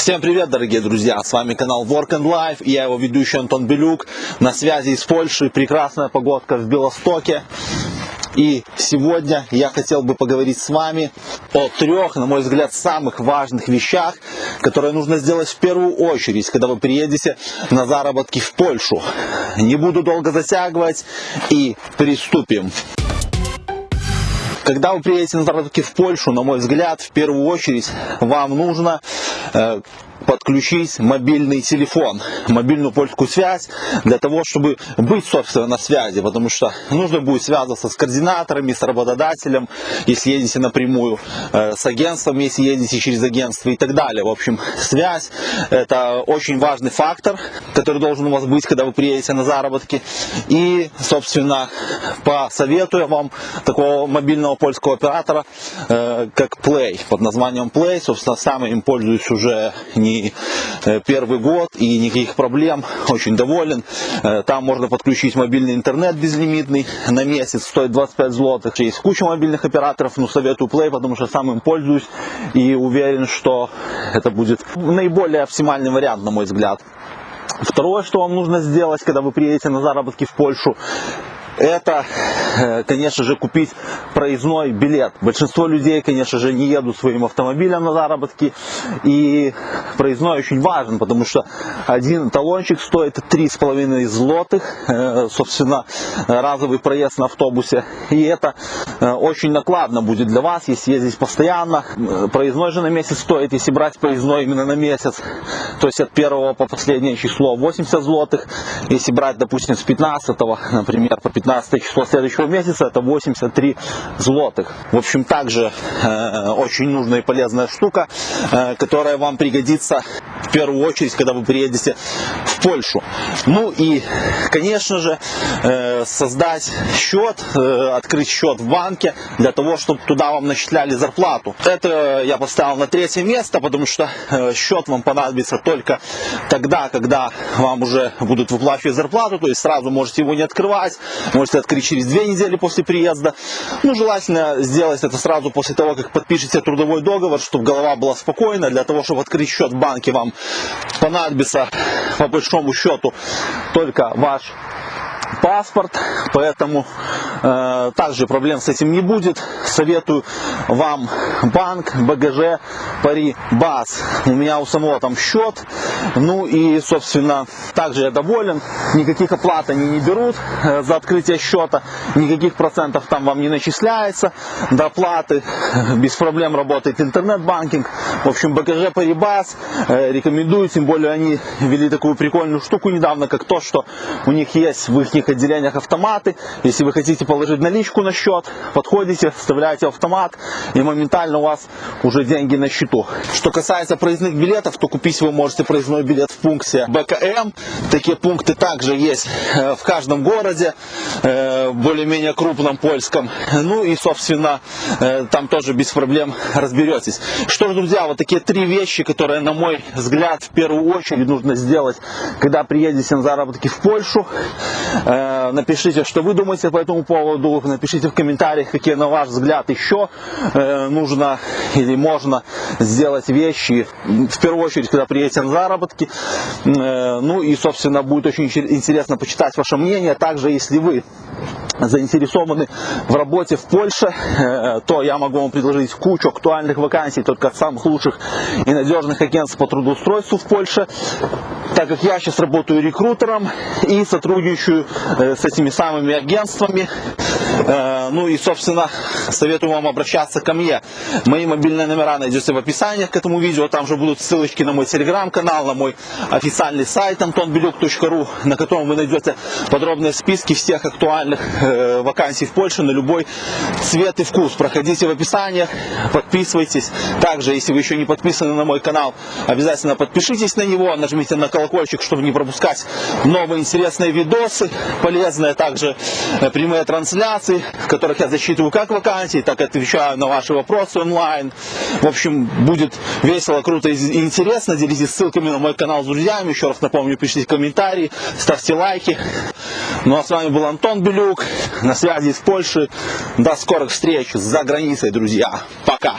Всем привет, дорогие друзья! С вами канал Work and Life и я его ведущий Антон Белюк. На связи из Польши прекрасная погодка в Белостоке. И сегодня я хотел бы поговорить с вами о трех, на мой взгляд, самых важных вещах, которые нужно сделать в первую очередь, когда вы приедете на заработки в Польшу. Не буду долго затягивать и приступим. Когда вы приедете на заработки в Польшу, на мой взгляд, в первую очередь вам нужно э, подключить мобильный телефон, мобильную польскую связь, для того, чтобы быть, собственно, на связи, потому что нужно будет связываться с координаторами, с работодателем, если едете напрямую, э, с агентством, если едете через агентство и так далее. В общем, связь – это очень важный фактор, который должен у вас быть, когда вы приедете на заработки. И, собственно, посоветую вам такого мобильного польского оператора, э, как Play, под названием Play. Собственно, сам им пользуюсь уже не не э, первый год и никаких проблем, очень доволен. Э, там можно подключить мобильный интернет безлимитный на месяц, стоит 25 злотых. Есть куча мобильных операторов, но советую Play, потому что сам им пользуюсь и уверен, что это будет наиболее оптимальный вариант, на мой взгляд. Второе, что вам нужно сделать, когда вы приедете на заработки в Польшу, это, э, конечно же, купить проездной билет. Большинство людей, конечно же, не едут своим автомобилем на заработки, и проездной очень важен, потому что один талончик стоит 3,5 злотых, э, собственно, разовый проезд на автобусе, и это э, очень накладно будет для вас, если ездить постоянно. Проездной же на месяц стоит, если брать проездной именно на месяц, то есть от первого по последнее число 80 злотых, если брать, допустим, с 15, например, по 15 15 число следующего месяца это 83 злотых. В общем, также э, очень нужная и полезная штука, э, которая вам пригодится в первую очередь, когда вы приедете в Польшу. Ну и, конечно же, э, создать счет, э, открыть счет в банке для того, чтобы туда вам начисляли зарплату. Это я поставил на третье место, потому что э, счет вам понадобится только тогда, когда вам уже будут выплачивать зарплату, то есть сразу можете его не открывать, можете открыть через две недели после приезда. Ну, желательно сделать это сразу после того, как подпишете трудовой договор, чтобы голова была спокойна. Для того, чтобы открыть счет в банке, вам понадобится по большому счету только ваш паспорт, поэтому также проблем с этим не будет. Советую вам банк БГЖ Парибас. У меня у самого там счет, ну и, собственно, также я доволен. Никаких оплат они не берут э, за открытие счета, никаких процентов там вам не начисляется до оплаты. Без проблем работает интернет-банкинг. В общем, БГЖ Парибас э, рекомендую, тем более они ввели такую прикольную штуку недавно, как то, что у них есть в их отделениях автоматы. Если вы хотите положить наличку на счет, подходите, вставляете автомат и моментально у вас уже деньги на счету. Что касается проездных билетов, то купить вы можете проездной билет в пункте БКМ. Такие пункты также есть э, в каждом городе, э, более-менее крупном польском. Ну и, собственно, э, там тоже без проблем разберетесь. Что ж, друзья, вот такие три вещи, которые, на мой взгляд, в первую очередь нужно сделать, когда приедете на заработки в Польшу. Напишите, что вы думаете по этому поводу. Напишите в комментариях, какие на ваш взгляд еще э, нужно или можно сделать вещи. В первую очередь, когда приедете на заработки. Э, ну и, собственно, будет очень интересно почитать ваше мнение. Также, если вы заинтересованы в работе в Польше, то я могу вам предложить кучу актуальных вакансий только от самых лучших и надежных агентств по трудоустройству в Польше так как я сейчас работаю рекрутером и сотрудничаю э, с этими самыми агентствами. Э, ну и, собственно, советую вам обращаться ко мне. Мои мобильные номера найдете в описании к этому видео. Там же будут ссылочки на мой телеграм-канал, на мой официальный сайт antonbelюк.ru, на котором вы найдете подробные списки всех актуальных э, вакансий в Польше на любой цвет и вкус. Проходите в описании, подписывайтесь. Также, если вы еще не подписаны на мой канал, обязательно подпишитесь на него, нажмите на колокольчик, чтобы не пропускать новые интересные видосы, полезные также э, прямые трансляции, в которых я засчитываю как вакансии, так и отвечаю на ваши вопросы онлайн. В общем, будет весело, круто и интересно. Делитесь ссылками на мой канал с друзьями. Еще раз напомню, пишите комментарии, ставьте лайки. Ну а с вами был Антон Белюк, на связи из Польши. До скорых встреч за границей, друзья. Пока!